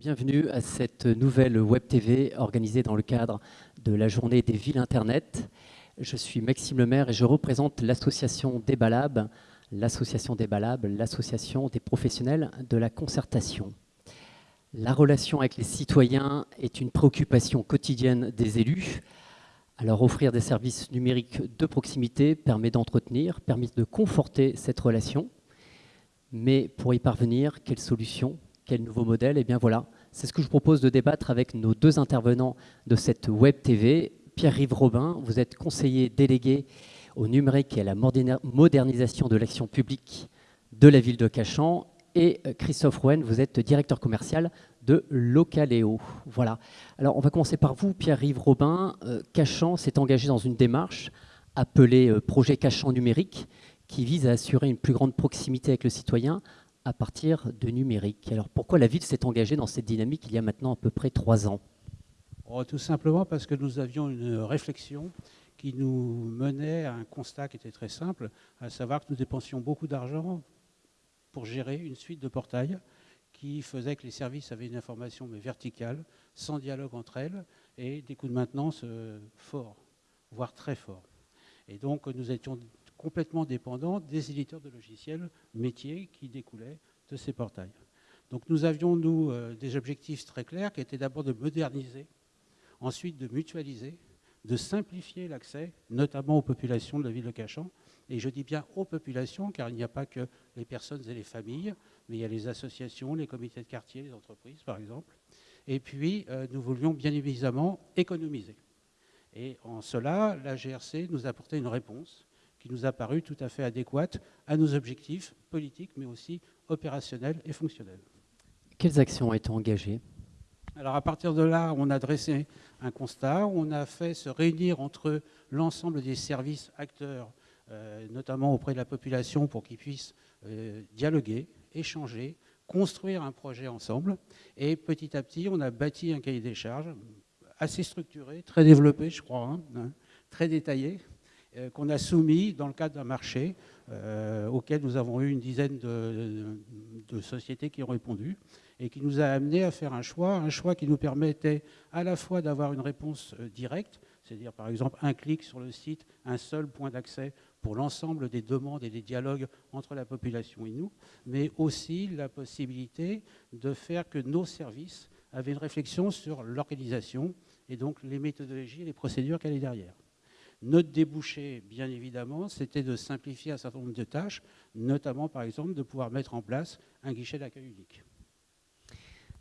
Bienvenue à cette nouvelle Web TV organisée dans le cadre de la journée des villes Internet. Je suis Maxime Lemaire et je représente l'association Débalab, l'association Débalab, l'association des professionnels de la concertation. La relation avec les citoyens est une préoccupation quotidienne des élus. Alors offrir des services numériques de proximité permet d'entretenir, permet de conforter cette relation. Mais pour y parvenir, quelles solutions quel nouveau modèle eh bien voilà, c'est ce que je propose de débattre avec nos deux intervenants de cette Web TV. Pierre-Yves Robin, vous êtes conseiller délégué au numérique et à la modernisation de l'action publique de la ville de Cachan. Et euh, Christophe Rouen, vous êtes directeur commercial de Localéo. Voilà. Alors, on va commencer par vous, Pierre-Yves Robin. Euh, Cachan s'est engagé dans une démarche appelée euh, Projet Cachan numérique, qui vise à assurer une plus grande proximité avec le citoyen à partir de numérique. Alors pourquoi la ville s'est engagée dans cette dynamique il y a maintenant à peu près trois ans? Oh, Tout simplement parce que nous avions une réflexion qui nous menait à un constat qui était très simple, à savoir que nous dépensions beaucoup d'argent pour gérer une suite de portails qui faisait que les services avaient une information mais verticale, sans dialogue entre elles, et des coûts de maintenance euh, forts, voire très forts. Et donc nous étions complètement dépendant des éditeurs de logiciels métiers qui découlaient de ces portails. Donc nous avions, nous, euh, des objectifs très clairs qui étaient d'abord de moderniser, ensuite de mutualiser, de simplifier l'accès, notamment aux populations de la ville de Cachan. Et je dis bien aux populations, car il n'y a pas que les personnes et les familles, mais il y a les associations, les comités de quartier, les entreprises, par exemple. Et puis, euh, nous voulions bien évidemment économiser. Et en cela, la GRC nous apportait une réponse qui nous a paru tout à fait adéquate à nos objectifs politiques, mais aussi opérationnels et fonctionnels. Quelles actions ont été engagées? Alors à partir de là, on a dressé un constat, on a fait se réunir entre l'ensemble des services acteurs, euh, notamment auprès de la population, pour qu'ils puissent euh, dialoguer, échanger, construire un projet ensemble. Et petit à petit, on a bâti un cahier des charges assez structuré, très développé, je crois, hein, hein, très détaillé, euh, qu'on a soumis dans le cadre d'un marché euh, auquel nous avons eu une dizaine de, sociétés qui ont répondu et qui nous a amené à faire un choix, un choix qui nous permettait à la fois d'avoir une réponse euh, directe, c'est-à-dire par exemple un clic sur le site, un seul point d'accès pour l'ensemble des demandes et des dialogues entre la population et nous, mais aussi la possibilité de faire que nos services avaient une réflexion sur l'organisation et donc les méthodologies et les procédures qu'elle est derrière. Notre débouché, bien évidemment, c'était de simplifier un certain nombre de tâches, notamment, par exemple, de pouvoir mettre en place un guichet d'accueil unique.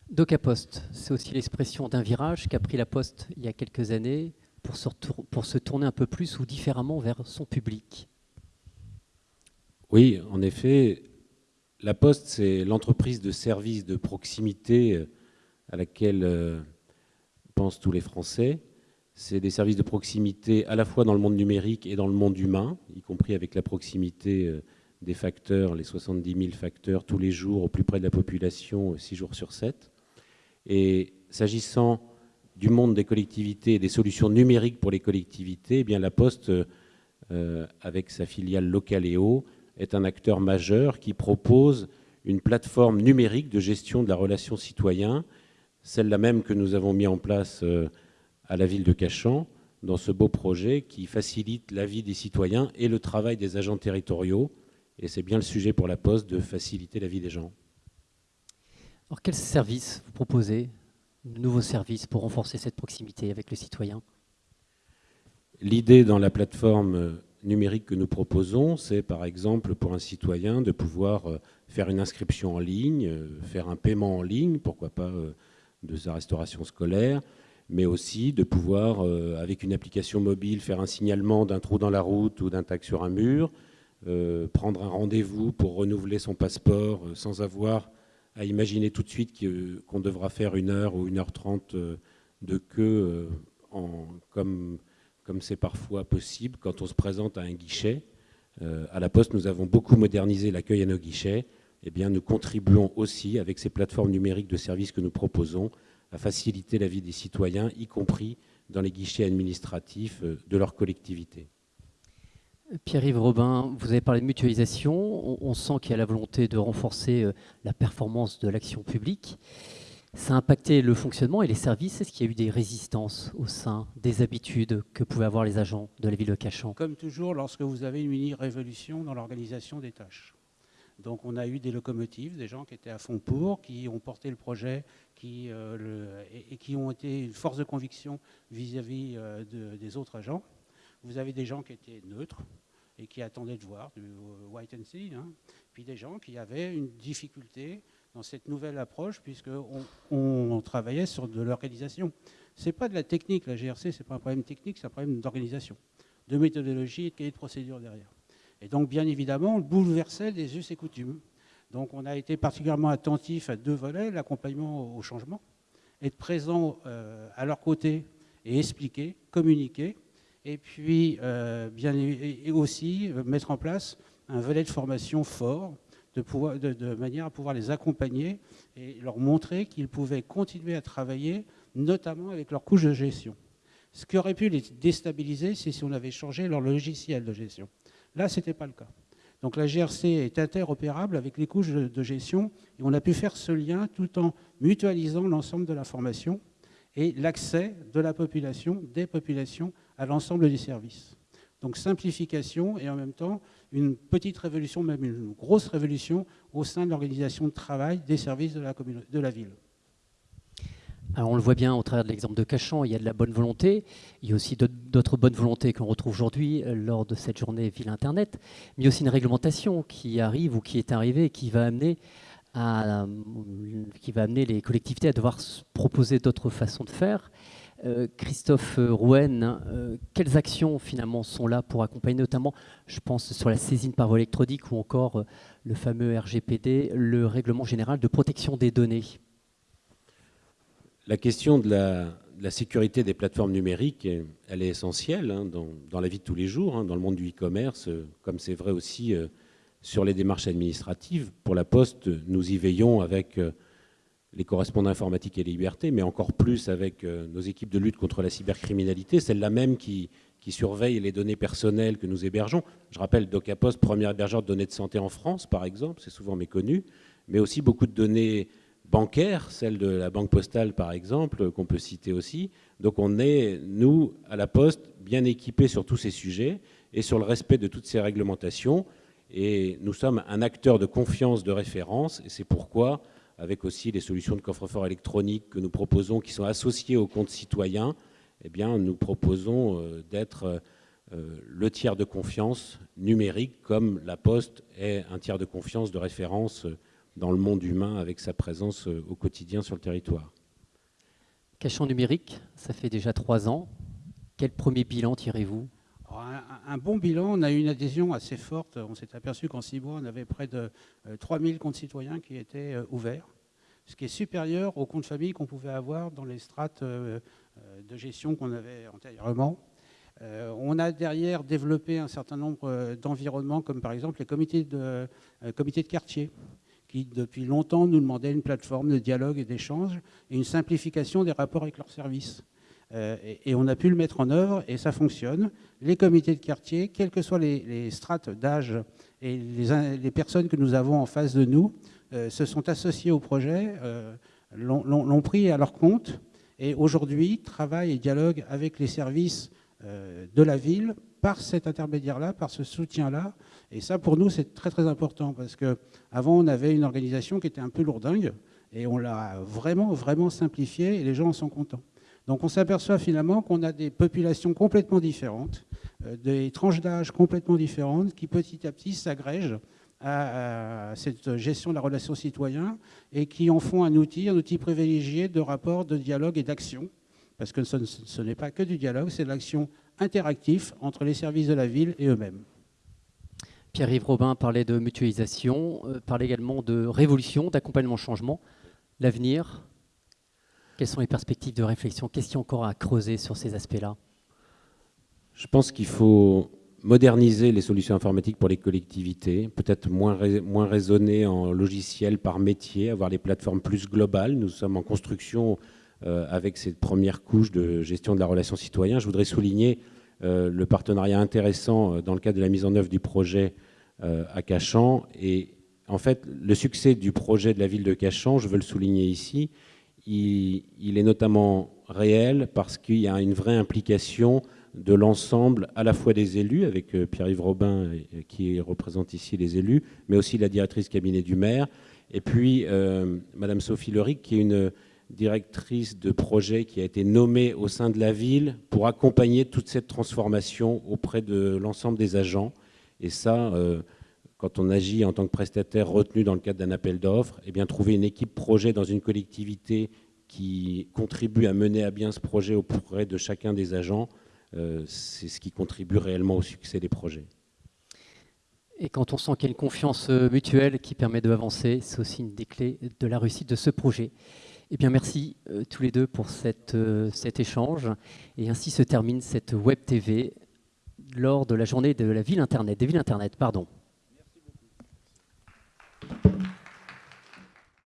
DocaPost, c'est aussi l'expression d'un virage qu'a pris la Poste il y a quelques années pour se, pour se tourner un peu plus ou différemment vers son public. Oui, en effet, la Poste, c'est l'entreprise de services de proximité euh, à laquelle euh, pensent tous les Français. C'est des services de proximité à la fois dans le monde numérique et dans le monde humain, y compris avec la proximité euh, des facteurs, les 70 000 facteurs tous les jours au plus près de la population, 6 jours sur 7. Et s'agissant du monde des collectivités et des solutions numériques pour les collectivités, eh bien la Poste, euh, avec sa filiale Localéo, est un acteur majeur qui propose une plateforme numérique de gestion de la relation citoyen, celle-là même que nous avons mis en place euh, à la ville de Cachan dans ce beau projet qui facilite la vie des citoyens et le travail des agents territoriaux. Et c'est bien le sujet pour la Poste de faciliter la vie des gens. Alors quels services vous proposez de nouveaux services pour renforcer cette proximité avec le citoyen? L'idée dans la plateforme numérique que nous proposons, c'est par exemple pour un citoyen de pouvoir euh, faire une inscription en ligne, euh, faire un paiement en ligne, pourquoi pas euh, de sa restauration scolaire, mais aussi de pouvoir, euh, avec une application mobile, faire un signalement d'un trou dans la route ou d'un tag sur un mur, euh, prendre un rendez-vous pour renouveler son passeport euh, sans avoir à imaginer tout de suite qu'on devra faire une heure ou une heure trente de queue, comme c'est parfois possible quand on se présente à un guichet. à la Poste, nous avons beaucoup modernisé l'accueil à nos guichets. Eh bien, nous contribuons aussi, avec ces plateformes numériques de services que nous proposons, à faciliter la vie des citoyens, y compris dans les guichets administratifs euh, de leur collectivité. Pierre-Yves Robin, vous avez parlé de mutualisation. On, sent qu'il y a la volonté de renforcer euh, la performance de l'action publique. Ça a impacté le fonctionnement et les services. Est-ce qu'il y a eu des résistances au sein des habitudes que pouvaient avoir les agents de la ville de Cachan? Comme toujours, lorsque vous avez une mini-révolution dans l'organisation des tâches. Donc on a eu des locomotives, des gens qui étaient à fond pour, qui ont porté le projet euh, et, qui ont été une force de conviction vis-à-vis euh, des autres agents. Vous avez des gens qui étaient neutres et qui attendaient de voir, du white and see, hein. puis des gens qui avaient une difficulté dans cette nouvelle approche, puisqu'on on travaillait sur de l'organisation. Ce n'est pas de la technique, la GRC, ce n'est pas un problème technique, c'est un problème d'organisation, de méthodologie et de procédure derrière. Et donc, bien évidemment, on bouleversait les us et coutumes. Donc, on a été particulièrement attentif à deux volets, l'accompagnement au changement, être présent euh, à leur côté et expliquer, communiquer, et puis euh, bien, aussi euh, mettre en place un volet de formation fort, de, manière à pouvoir les accompagner et leur montrer qu'ils pouvaient continuer à travailler, notamment avec leur couche de gestion. Ce qui aurait pu les déstabiliser, c'est si on avait changé leur logiciel de gestion. Là, ce n'était pas le cas. Donc la GRC est interopérable avec les couches de gestion et on a pu faire ce lien tout en mutualisant l'ensemble de la formation et l'accès de la population, des populations, à l'ensemble des services. Donc simplification et en même temps une petite révolution, même une grosse révolution au sein de l'organisation de travail des services de la, ville. On le voit bien au travers de l'exemple de Cachan, il y a de la bonne volonté, il y a aussi d'autres bonnes volontés qu'on retrouve aujourd'hui euh, lors de cette journée Ville Internet, mais il y a aussi une réglementation qui arrive ou qui est arrivée et qui va amener, euh, les collectivités à devoir proposer d'autres façons de faire. Euh, Christophe Rouen, quelles actions finalement sont là pour accompagner notamment, je pense, sur la saisine par voie électronique ou encore le fameux RGPD, le règlement général de protection des données? La question de la, sécurité des plateformes numériques, elle est essentielle hein, dans, la vie de tous les jours, hein, dans le monde du e-commerce, comme c'est vrai aussi sur les démarches administratives. Pour la Poste, nous y veillons avec les correspondants informatiques et libertés, mais encore plus avec euh, nos équipes de lutte contre la cybercriminalité, celle-là même qui, qui surveille les données personnelles que nous hébergeons. Je rappelle DocaPost, premier hébergeur de données de santé en France, par exemple, c'est souvent méconnu, mais aussi beaucoup de données bancaires, celles de la banque postale, par exemple, qu'on peut citer aussi. Donc on est, nous, à la Poste, bien équipés sur tous ces sujets et sur le respect de toutes ces réglementations. Et nous sommes un acteur de confiance de référence, et c'est pourquoi avec aussi les solutions de coffre-fort électronique que nous proposons, qui sont associées au compte citoyen, eh bien, nous proposons euh, d'être euh, le tiers de confiance numérique, comme la Poste est un tiers de confiance de référence euh, dans le monde humain avec sa présence au quotidien sur le territoire. Cachant numérique, ça fait déjà trois ans. Quel premier bilan tirez-vous? Un, bon bilan, on a eu une adhésion assez forte. On s'est aperçu qu'en six mois, on avait près de 3000 euh, comptes citoyens qui étaient euh, ouverts, ce qui est supérieur aux comptes famille qu'on pouvait avoir dans les strates euh, de gestion qu'on avait antérieurement. on a derrière développé un certain nombre d'environnements, comme par exemple les comités de, comités de quartier, qui depuis longtemps nous demandaient une plateforme de dialogue et d'échange et une simplification des rapports avec leurs services. Euh, et, on a pu le mettre en œuvre et ça fonctionne. Les comités de quartier, quelles que soient les, strates d'âge et les, personnes que nous avons en face de nous, euh, se sont associés au projet, euh, l'ont pris à leur compte et aujourd'hui travaillent et dialoguent avec les services de la ville par cet intermédiaire-là, par ce soutien-là. Et ça, pour nous, c'est très très important parce qu'avant, on avait une organisation qui était un peu lourdingue et on l'a vraiment, vraiment simplifiée et les gens en sont contents. Donc on s'aperçoit finalement qu'on a des populations complètement différentes, euh, des tranches d'âge complètement différentes qui petit à petit s'agrègent à, cette gestion de la relation citoyen et qui en font un outil, un outil privilégié de rapport, de dialogue et d'action. Parce que ce, n'est pas que du dialogue, c'est de l'action interactive entre les services de la ville et eux-mêmes. Pierre-Yves Robin parlait de mutualisation, euh, parlait également de révolution, d'accompagnement changement. L'avenir, quelles sont les perspectives de réflexion? Qu'est-ce qu'il y a encore à creuser sur ces aspects-là Je pense qu'il faut moderniser les solutions informatiques pour les collectivités, peut-être moins, moins raisonner en logiciel par métier, avoir les plateformes plus globales. Nous sommes en construction avec cette première couche de gestion de la relation citoyen. Je voudrais souligner euh, le partenariat intéressant euh, dans le cadre de la mise en œuvre du projet à Cachan. Et en fait, le succès du projet de la ville de Cachan, je veux le souligner ici, il, est notamment réel parce qu'il y a une vraie implication de l'ensemble à la fois des élus, avec euh, Pierre-Yves Robin qui représente ici les élus, mais aussi la directrice cabinet du maire, et puis euh, Madame Sophie Leric qui est une directrice de projet qui a été nommée au sein de la ville pour accompagner toute cette transformation auprès de l'ensemble des agents. Et ça, euh, quand on agit en tant que prestataire retenu dans le cadre d'un appel d'offres, eh bien trouver une équipe projet dans une collectivité qui contribue à mener à bien ce projet auprès de chacun des agents, euh, c'est ce qui contribue réellement au succès des projets. Et quand on sent qu'il y a une confiance euh, mutuelle qui permet d'avancer, c'est aussi une des clés de la réussite de ce projet. Eh bien, merci euh, tous les deux pour cette, cet échange. Et ainsi se termine cette Web TV lors de la journée de la ville des villes Internet. Pardon.